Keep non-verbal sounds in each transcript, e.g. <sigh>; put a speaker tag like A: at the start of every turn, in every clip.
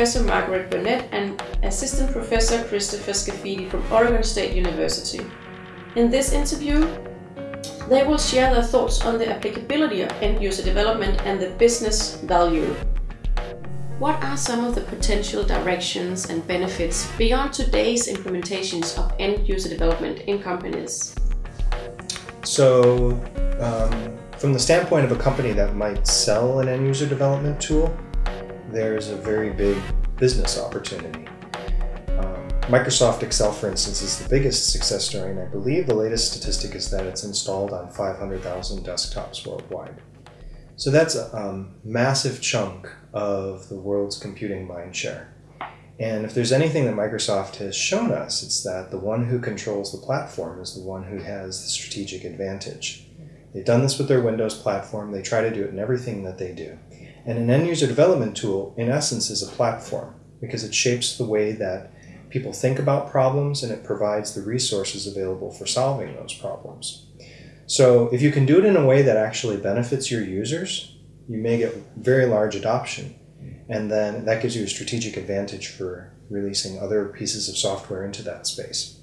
A: Professor Margaret Burnett and Assistant Professor Christopher Scaffidi from Oregon State University. In this interview, they will share their thoughts on the applicability of end user development and the business value. What are some of the potential directions and benefits beyond today's implementations of end user development in companies?
B: So, um, from the standpoint of a company that might sell an end user development tool, there's a very big business opportunity. Um, Microsoft Excel, for instance, is the biggest success story, and I believe the latest statistic is that it's installed on 500,000 desktops worldwide. So that's a um, massive chunk of the world's computing mind share. And if there's anything that Microsoft has shown us, it's that the one who controls the platform is the one who has the strategic advantage. They've done this with their Windows platform, they try to do it in everything that they do. And an end user development tool, in essence, is a platform because it shapes the way that people think about problems and it provides the resources available for solving those problems. So, if you can do it in a way that actually benefits your users, you may get very large adoption. And then that gives you a strategic advantage for releasing other pieces of software into that space.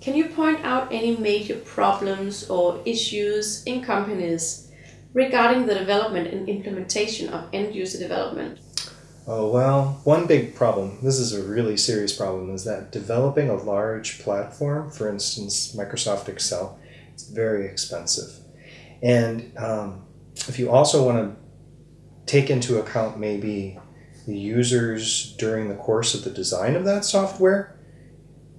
A: Can you point out any major problems or issues in companies regarding the development and implementation of end user development?
B: Oh, well, one big problem, this is a really serious problem, is that developing a large platform, for instance, Microsoft Excel, it's very expensive. And um, if you also want to take into account maybe the users during the course of the design of that software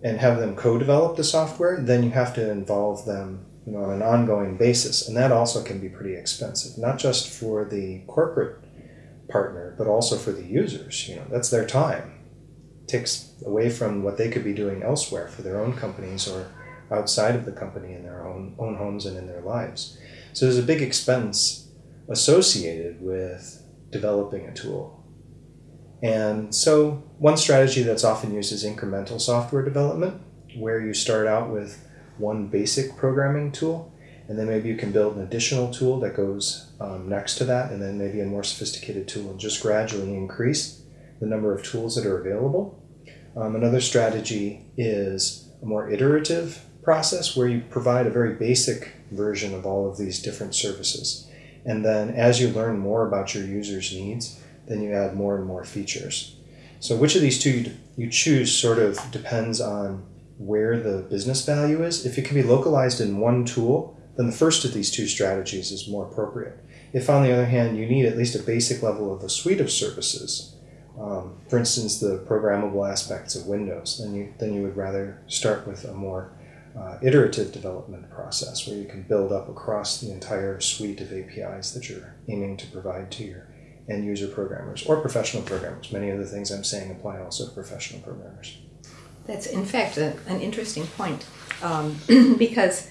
B: and have them co-develop the software, then you have to involve them you know, on an ongoing basis. And that also can be pretty expensive, not just for the corporate partner, but also for the users. You know, that's their time. It takes away from what they could be doing elsewhere for their own companies or outside of the company in their own, own homes and in their lives. So there's a big expense associated with developing a tool. And so one strategy that's often used is incremental software development, where you start out with one basic programming tool, and then maybe you can build an additional tool that goes um, next to that, and then maybe a more sophisticated tool, and just gradually increase the number of tools that are available. Um, another strategy is a more iterative process where you provide a very basic version of all of these different services. And then as you learn more about your users' needs, then you add more and more features. So which of these two you choose sort of depends on where the business value is. If it can be localized in one tool, then the first of these two strategies is more appropriate. If, on the other hand, you need at least a basic level of a suite of services, um, for instance, the programmable aspects of Windows, then you, then you would rather start with a more uh, iterative development process where you can build up across the entire suite of APIs that you're aiming to provide to your end user programmers or professional programmers. Many of the things I'm saying apply also to professional programmers.
C: That's, in fact, a, an interesting point um, <clears throat> because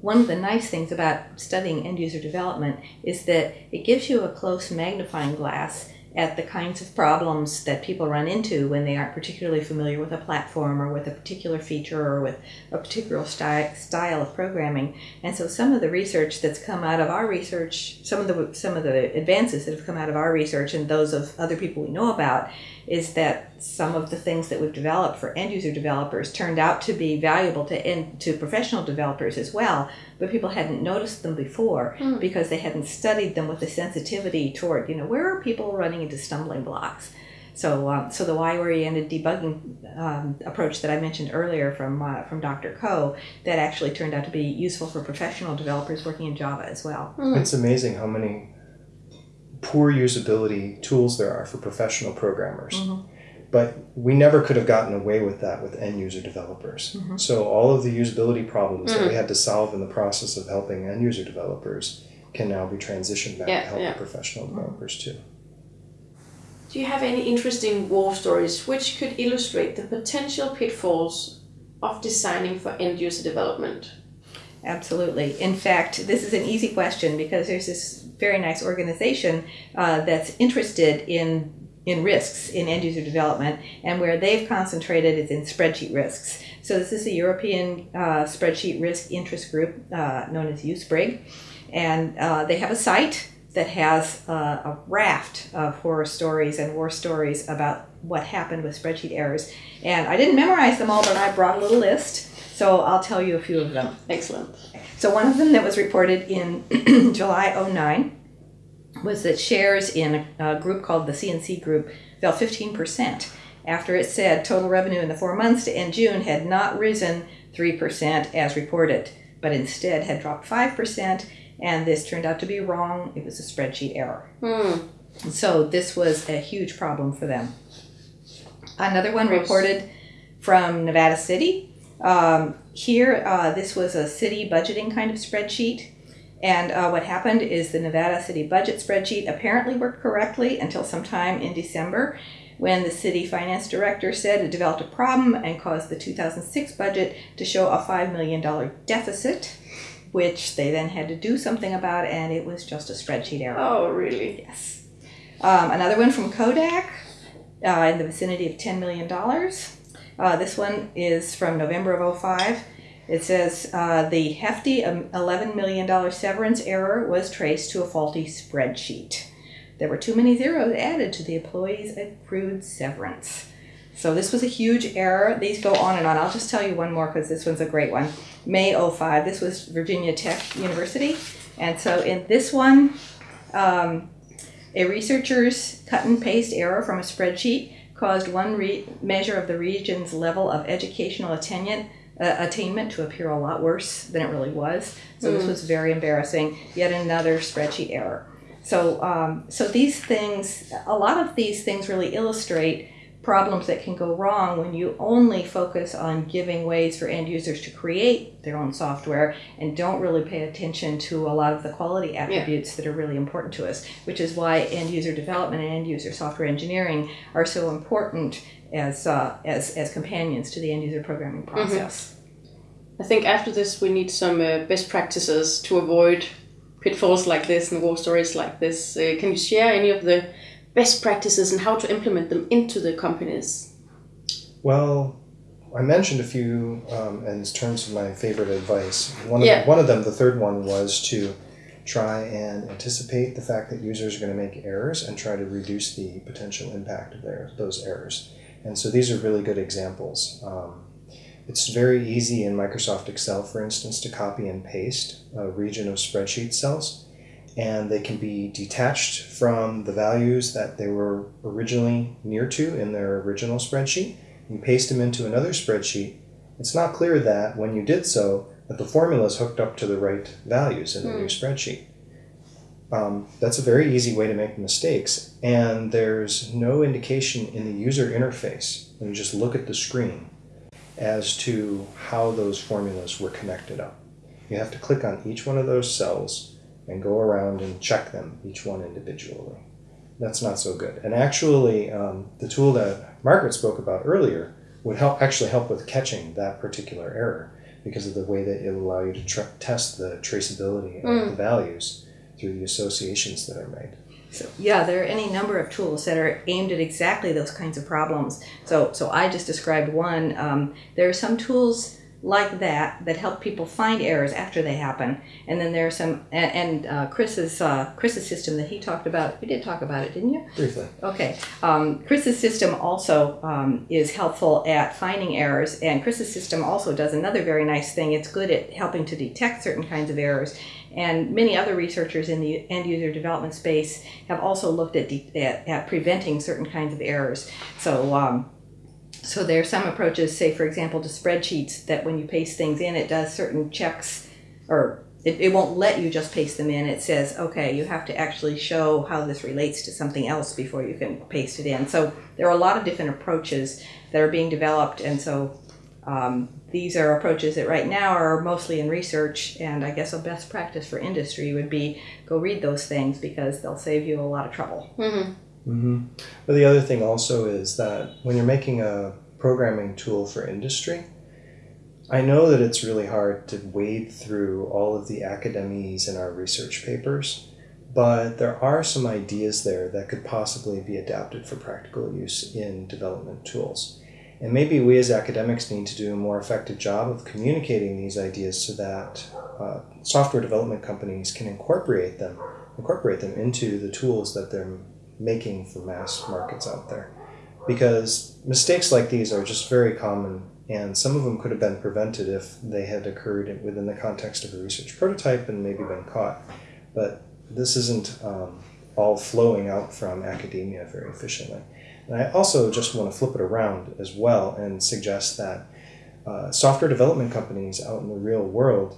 C: one of the nice things about studying end user development is that it gives you a close magnifying glass at the kinds of problems that people run into when they aren't particularly familiar with a platform or with a particular feature or with a particular sty- style of programming. And so some of the research that's come out of our research, some of the some of the advances that have come out of our research and those of other people we know about is that some of the things that we've developed for end user developers turned out to be valuable to end, to professional developers as well, but people hadn't noticed them before mm. because they hadn't studied them with the sensitivity toward you know where are people running into stumbling blocks. So, um, so the why-oriented debugging um, approach that I mentioned earlier from uh, from Dr. Ko that actually turned out to be useful for professional developers working in Java as well.
B: Mm. It's amazing how many poor usability tools there are for professional programmers. Mm-hmm. But we never could have gotten away with that with end user developers. Mm-hmm. So all of the usability problems mm-hmm. that we mm. had to solve in the process of helping end user developers can now be transitioned back yeah, to help yeah. professional mm-hmm. developers too.
A: Do you have any interesting war stories which could illustrate the potential pitfalls of designing for end user development?
C: Absolutely. In fact, this is an easy question because there's this very nice organization uh, that's interested in in risks in end user development, and where they've concentrated is in spreadsheet risks. So this is a European uh, spreadsheet risk interest group uh, known as EuSpRIG, and uh, they have a site that has a, a raft of horror stories and war stories about what happened with spreadsheet errors. And I didn't memorize them all, but I brought a little list, so I'll tell you a few of them.
A: Excellent.
C: So one of them that was reported in <clears throat> July 09 was that shares in a, a group called the CNC Group fell 15% after it said total revenue in the four months to end June had not risen 3% as reported, but instead had dropped 5%, and this turned out to be wrong. It was a spreadsheet error.
A: Hmm.
C: So this was a huge problem for them. Another one reported from Nevada City. Um, here, uh, this was a city budgeting kind of spreadsheet. And uh, what happened is the Nevada City budget spreadsheet apparently worked correctly until sometime in December when the city finance director said it developed a problem and caused the 2006 budget to show a $5 million deficit, which they then had to do something about, and it was just a spreadsheet error.
A: Oh, really?
C: Yes. Um, another one from Kodak uh, in the vicinity of $10 million. Uh, this one is from November of 05. It says uh, the hefty um, $11 million severance error was traced to a faulty spreadsheet. There were too many zeros added to the employee's accrued severance. So this was a huge error. These go on and on. I'll just tell you one more because this one's a great one. May 05, this was Virginia Tech University. And so in this one, um, a researcher's cut and paste error from a spreadsheet caused one re- measure of the region's level of educational attainment, uh, attainment to appear a lot worse than it really was. So this was very embarrassing. Yet another spreadsheet error. So, um, so these things, a lot of these things really illustrate problems that can go wrong when you only focus on giving ways for end users to create their own software and don't really pay attention to a lot of the quality attributes that are really important to us, which is why end user development and end user software engineering are so important as, uh, as, as companions to the end user programming process.
A: I think after this, we need some uh, best practices to avoid pitfalls like this and war stories like this. Uh, can you share any of the best practices and how to implement them into the companies?
B: Well, I mentioned a few um, in terms of my favorite advice. One of,
A: Yeah.
B: one of them, the third one, was to try and anticipate the fact that users are going to make errors and try to reduce the potential impact of their, those errors. And so these are really good examples. Um, it's very easy in Microsoft Excel, for instance, to copy and paste a region of spreadsheet cells, and they can be detached from the values that they were originally near to in their original spreadsheet you paste them into another spreadsheet, it's not clear that when you did so, that the formula is hooked up to the right values in the new spreadsheet. Um, that's a very easy way to make mistakes, and there's no indication in the user interface when you just look at the screen as to how those formulas were connected up. You have to click on each one of those cells and go around and check them, each one individually. That's not so good. And actually, um, the tool that Margaret spoke about earlier would help actually help with catching that particular error because of the way that it'll allow you to test the traceability of the values through the associations that are made.
C: So yeah, there are any number of tools that are aimed at exactly those kinds of problems. So so I just described one. Um, there are some tools like that that help people find errors after they happen, and then there are some. And, and uh, Chris's uh, Chris's system that he talked about. You did talk about it, didn't you?
B: Briefly.
C: Okay. Um, Chris's system also um, is helpful at finding errors, and Chris's system also does another very nice thing. It's good at helping to detect certain kinds of errors. And many other researchers in the end user development space have also looked at, de- at, at preventing certain kinds of errors. So, um, so there are some approaches, say, for example, to spreadsheets that when you paste things in, it does certain checks, or it, it won't let you just paste them in. It says, okay, you have to actually show how this relates to something else before you can paste it in. So there are a lot of different approaches that are being developed, and so um, these are approaches that right now are mostly in research. And I guess a best practice for industry would be go read those things because they'll save you a lot of trouble.
A: Mm-hmm.
B: hmm But the other thing also is that when you're making a programming tool for industry, I know that it's really hard to wade through all of the academies in our research papers, but there are some ideas there that could possibly be adapted for practical use in development tools. And maybe we as academics need to do a more effective job of communicating these ideas so that uh, software development companies can incorporate them incorporate them into the tools that they're making for mass markets out there. Because mistakes like these are just very common, and some of them could have been prevented if they had occurred within the context of a research prototype and maybe been caught. But this isn't um, all flowing out from academia very efficiently. And I also just want to flip it around as well and suggest that uh, software development companies out in the real world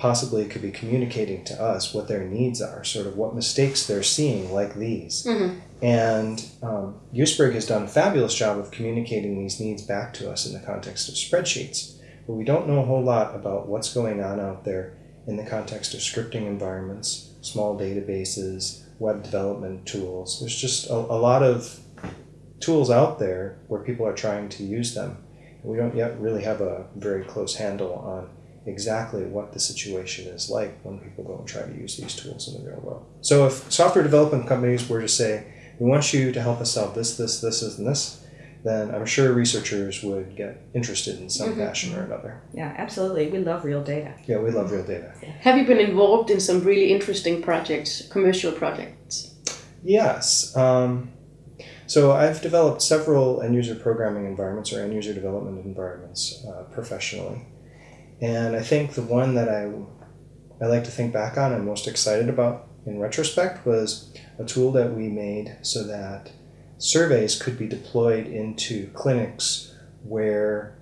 B: possibly could be communicating to us what their needs are, sort of what mistakes they're seeing, like these.
A: Mm-hmm.
B: And um, EuSpRIG has done a fabulous job of communicating these needs back to us in the context of spreadsheets. But we don't know a whole lot about what's going on out there in the context of scripting environments, small databases, web development tools. There's just a, a lot of tools out there where people are trying to use them. We don't yet really have a very close handle on exactly what the situation is like when people go and try to use these tools in the real world. So if software development companies were to say, we want you to help us solve this, this, this, and this, then I'm sure researchers would get interested in some
A: Mm-hmm.
B: fashion or another.
C: Yeah, absolutely. We love real data.
B: Yeah, we love real data.
A: Have you been involved in some really interesting projects, commercial projects?
B: Yes. Um, so I've developed several end user programming environments or end user development environments uh, professionally. And I think the one that I, I like to think back on and most excited about in retrospect was a tool that we made so that surveys could be deployed into clinics where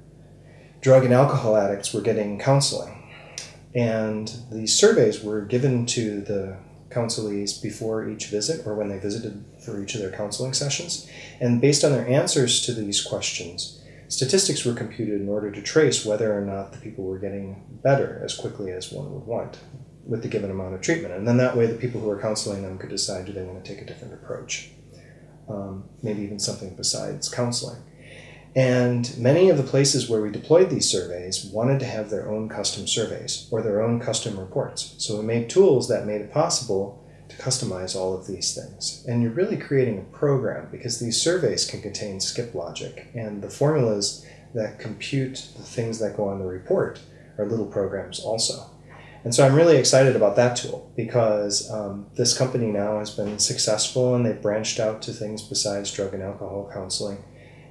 B: drug and alcohol addicts were getting counseling. And these surveys were given to the counselees before each visit or when they visited for each of their counseling sessions. And based on their answers to these questions, statistics were computed in order to trace whether or not the people were getting better as quickly as one would want with the given amount of treatment. And then that way, the people who are counseling them could decide do they want to take a different approach, um, maybe even something besides counseling. And many of the places where we deployed these surveys wanted to have their own custom surveys or their own custom reports. So we made tools that made it possible to customize all of these things. And you're really creating a program because these surveys can contain skip logic, and the formulas that compute the things that go on the report are little programs also. And so I'm really excited about that tool because um, this company now has been successful and they've branched out to things besides drug and alcohol counseling.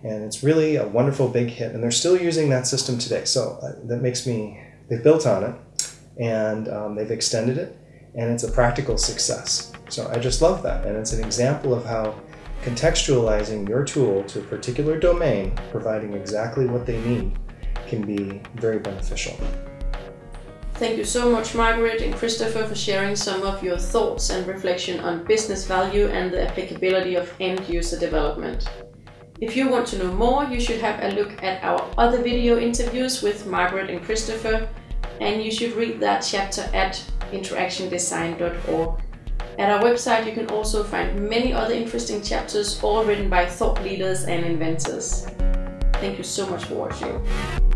B: And it's really a wonderful big hit, and they're still using that system today. So uh, that makes me, they've built on it and um, they've extended it, and it's a practical success. So I just love that. And it's an example of how contextualizing your tool to a particular domain, providing exactly what they need, can be very beneficial.
A: Thank you so much, Margaret and Christopher, for sharing some of your thoughts and reflection on business value and the applicability of end user development. If you want to know more, you should have a look at our other video interviews with Margaret and Christopher, and you should read that chapter at interactiondesign.org. At our website, you can also find many other interesting chapters, all written by thought leaders and inventors. Thank you so much for watching.